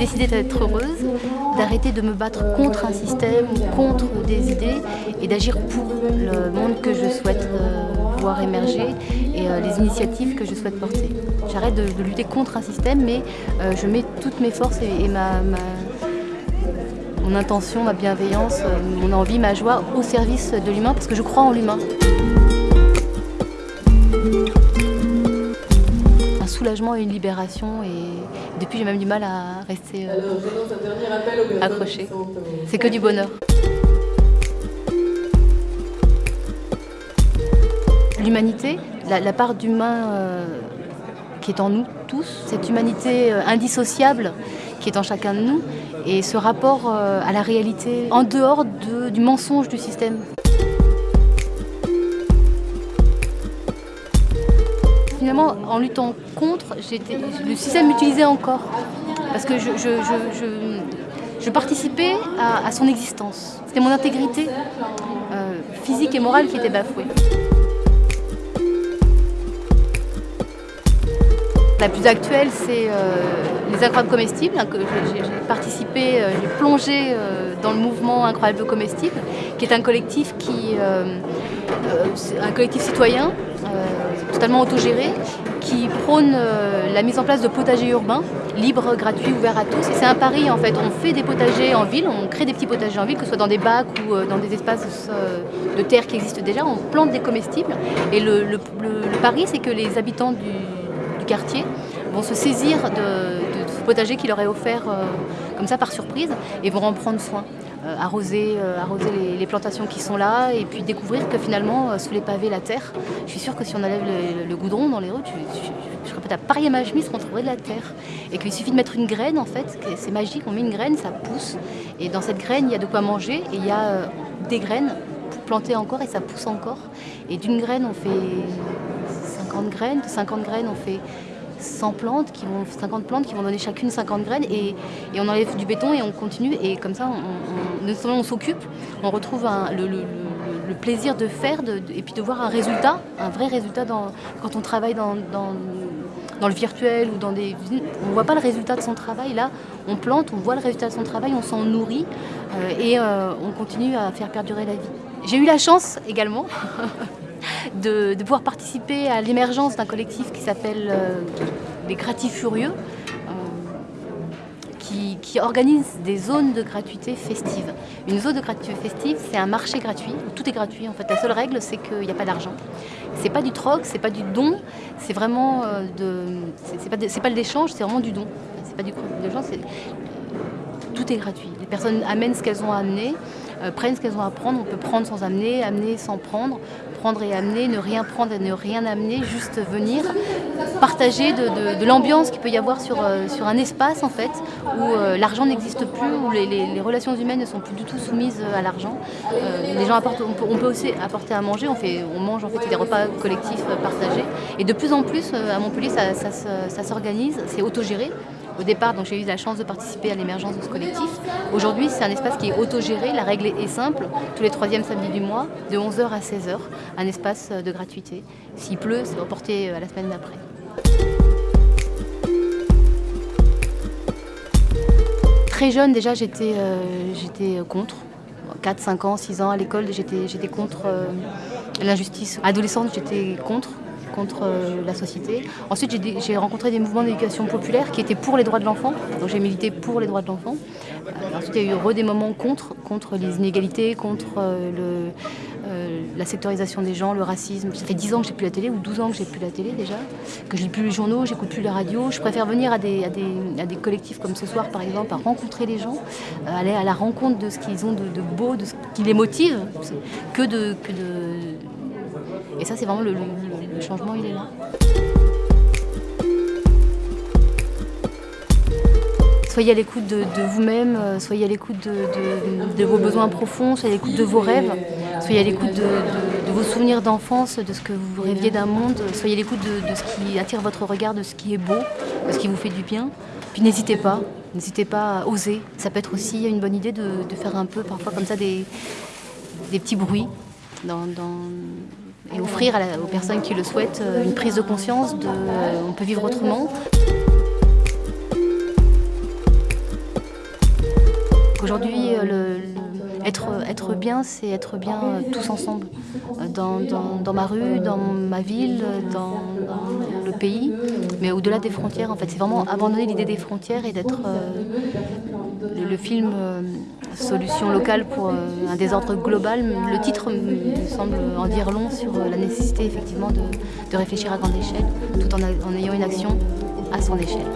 décidé d'être heureuse, d'arrêter de me battre contre un système, contre des idées et d'agir pour le monde que je souhaite euh, voir émerger et euh, les initiatives que je souhaite porter. J'arrête de, lutter contre un système mais euh, je mets toutes mes forces et, ma, mon intention, ma bienveillance, mon envie, ma joie au service de l'humain parce que je crois en l'humain. Et une libération. Et depuis, j'ai même du mal à rester euh, accroché. C'est que du bonheur. L'humanité, la, part d'humain euh, qui est en nous tous, cette humanité euh, indissociable qui est en chacun de nous, et ce rapport à la réalité en dehors du mensonge du système. En luttant contre, le système m'utilisait encore. Parce que je, je, participais à, son existence. C'était mon intégrité euh, physique et morale qui était bafouée. La plus actuelle, c'est euh, les incroyables comestibles. Hein, j'ai participé, euh, j'ai plongé dans le mouvement Incroyables comestibles, qui est un collectif qui, un collectif citoyen totalement autogéré, qui prône euh, la mise en place de potagers urbains, libres, gratuits, ouverts à tous. C'est un pari en fait, on fait des potagers en ville, on crée des petits potagers en ville, que ce soit dans des bacs ou euh, dans des espaces euh, de terre qui existent déjà, on plante des comestibles. Et le, pari, c'est que les habitants du, vont se saisir de, ce potager qui leur est offert comme ça par surprise et vont en prendre soin. Euh, arroser, euh, arroser les, plantations qui sont là et puis découvrir que finalement, euh, sous les pavés, la terre, je suis sûre que si on enlève le, goudron dans les rues, je, répète, à Paris et Magemis, on trouverait de la terre. Et qu'il suffit de mettre une graine, en fait, c'est magique, on met une graine, ça pousse. Et dans cette graine, il y a de quoi manger et il y a des graines pour planter encore et ça pousse encore. Et d'une graine, on fait 50 graines, de 50 graines, on fait 100 plantes, qui vont, 50 plantes qui vont donner chacune 50 graines et, on enlève du béton et on continue et comme ça on, on, s'occupe, on retrouve le, plaisir de faire et puis de voir un résultat, un vrai résultat quand on travaille dans, le virtuel ou dans des on ne voit pas le résultat de son travail. Là, on plante, on voit le résultat de son travail, on s'en nourrit euh, et euh, on continue à faire perdurer la vie. J'ai eu la chance également de, pouvoir participer à l'émergence d'un collectif qui s'appelle euh, les Gratifurieux, euh, qui, organise des zones de gratuité festive. Une zone de gratuité festive, c'est un marché gratuit, où tout est gratuit. En fait, la seule règle, c'est qu'il n'y a pas d'argent. C'est pas du troc, c'est pas du don, c'est vraiment euh, de, c'est pas, de, pas de l'échange, c'est vraiment du don. C'est pas du c'est tout est gratuit. Les personnes amènent ce qu'elles ont à amener, prennent ce qu'elles ont à prendre. On peut prendre sans amener, amener sans prendre prendre et amener, ne rien prendre et ne rien amener, juste venir, partager de, l'ambiance qu'il peut y avoir sur, euh, un espace en fait, où euh, l'argent n'existe plus, où les, relations humaines ne sont plus du tout soumises à l'argent. Euh, gens apportent, on peut, aussi apporter à manger, on, fait, mange en fait des repas collectifs partagés. Et de plus en plus, à Montpellier, ça s'organise, c'est autogéré. Au départ, donc j'ai eu la chance de participer à l'émergence de ce collectif. Aujourd'hui, c'est un espace qui est autogéré. La règle est simple. Tous les troisièmes samedis du mois, de 11h à 16h, un espace de gratuité. S'il pleut, c'est reporté à la semaine d'après. Très jeune, déjà, j'étais euh, contre. 4, 5 ans, 6 ans à l'école, j'étais contre euh, l'injustice. Adolescente, j'étais contre contre euh, la société. Ensuite, j'ai rencontré des mouvements d'éducation populaire qui étaient pour les droits de l'enfant, donc j'ai milité pour les droits de l'enfant. Euh, ensuite, il y a eu des moments contre, contre les inégalités, contre euh, la sectorisation des gens, le racisme. Ça fait 10 ans que j'ai plus la télé, ou 12 ans que j'ai plus la télé déjà, que je lis plus les journaux, j'écoute plus la radio. Je préfère venir à des, collectifs comme ce soir, par exemple, à rencontrer les gens, aller à la rencontre de ce qu'ils ont de, beau, de ce qui les motive, que de et ça, c'est vraiment le, changement, il est là. Soyez à l'écoute de, vous-même, euh, soyez à l'écoute de, vos besoins profonds, soyez à l'écoute de vos rêves, soyez à l'écoute de, vos souvenirs d'enfance, de ce que vous rêviez d'un monde, soyez à l'écoute de, ce qui attire votre regard, de ce qui est beau, de ce qui vous fait du bien. Puis n'hésitez pas, n'hésitez pas à oser. Ça peut être aussi une bonne idée de, faire un peu parfois comme ça des, petits bruits dans et offrir aux personnes qui le souhaitent euh, une prise de conscience de euh, on peut vivre autrement. Aujourd'hui, être, être bien, c'est être bien tous ensemble, dans, dans, ma rue, dans ma ville, dans, le pays, mais au-delà des frontières. En fait, c'est vraiment abandonner l'idée des frontières et d'être le, film Solution locale pour un désordre global. Le titre me semble en dire long sur la nécessité effectivement de, réfléchir à grande échelle, tout en, en ayant une action à son échelle.